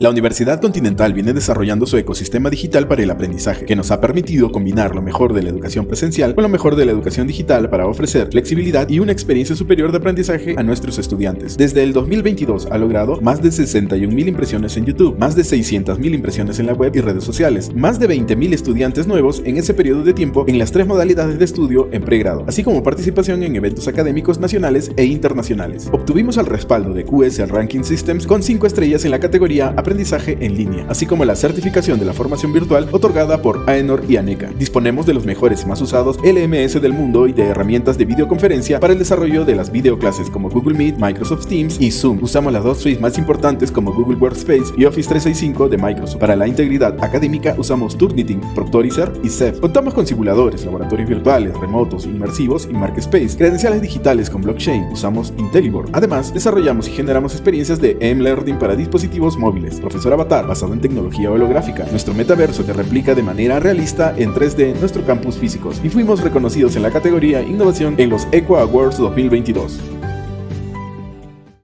La Universidad Continental viene desarrollando su ecosistema digital para el aprendizaje, que nos ha permitido combinar lo mejor de la educación presencial con lo mejor de la educación digital para ofrecer flexibilidad y una experiencia superior de aprendizaje a nuestros estudiantes. Desde el 2022 ha logrado más de 61.000 impresiones en YouTube, más de 600.000 impresiones en la web y redes sociales, más de 20.000 estudiantes nuevos en ese periodo de tiempo en las tres modalidades de estudio en pregrado, así como participación en eventos académicos nacionales e internacionales. Obtuvimos el respaldo de QS Ranking Systems con 5 estrellas en la categoría aprendizaje en línea, así como la certificación de la formación virtual otorgada por AENOR y ANECA. Disponemos de los mejores y más usados LMS del mundo y de herramientas de videoconferencia para el desarrollo de las videoclases como Google Meet, Microsoft Teams y Zoom. Usamos las dos suites más importantes como Google Workspace y Office 365 de Microsoft. Para la integridad académica usamos Turnitin, Proctorizer y Ceph. Contamos con simuladores, laboratorios virtuales, remotos, inmersivos y Marketspace, credenciales digitales con blockchain. Usamos IntelliBoard. Además, desarrollamos y generamos experiencias de M-Learning para dispositivos móviles Profesor Avatar, basado en tecnología holográfica, nuestro metaverso que replica de manera realista en 3D nuestro campus físicos, y fuimos reconocidos en la categoría Innovación en los Equa Awards 2022.